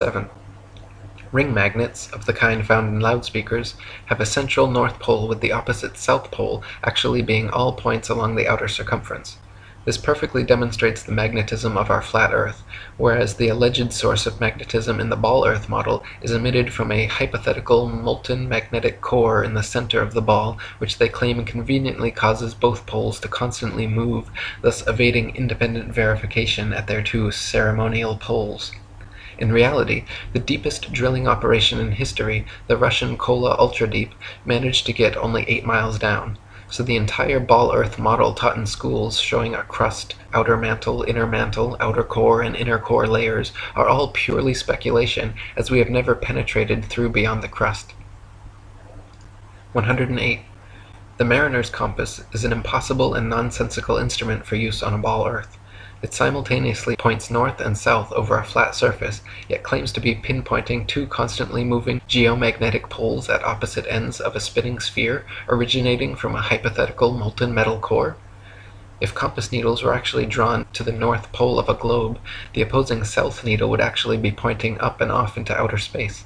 7. Ring magnets, of the kind found in loudspeakers, have a central north pole with the opposite south pole actually being all points along the outer circumference. This perfectly demonstrates the magnetism of our flat earth, whereas the alleged source of magnetism in the ball earth model is emitted from a hypothetical molten magnetic core in the center of the ball which they claim conveniently causes both poles to constantly move, thus evading independent verification at their two ceremonial poles. In reality, the deepest drilling operation in history, the Russian Kola Ultra Deep, managed to get only 8 miles down. So the entire ball earth model taught in schools showing a crust, outer mantle, inner mantle, outer core, and inner core layers are all purely speculation, as we have never penetrated through beyond the crust. 108. The mariner's compass is an impossible and nonsensical instrument for use on a ball earth. It simultaneously points north and south over a flat surface, yet claims to be pinpointing two constantly moving geomagnetic poles at opposite ends of a spinning sphere originating from a hypothetical molten metal core. If compass needles were actually drawn to the north pole of a globe, the opposing south needle would actually be pointing up and off into outer space.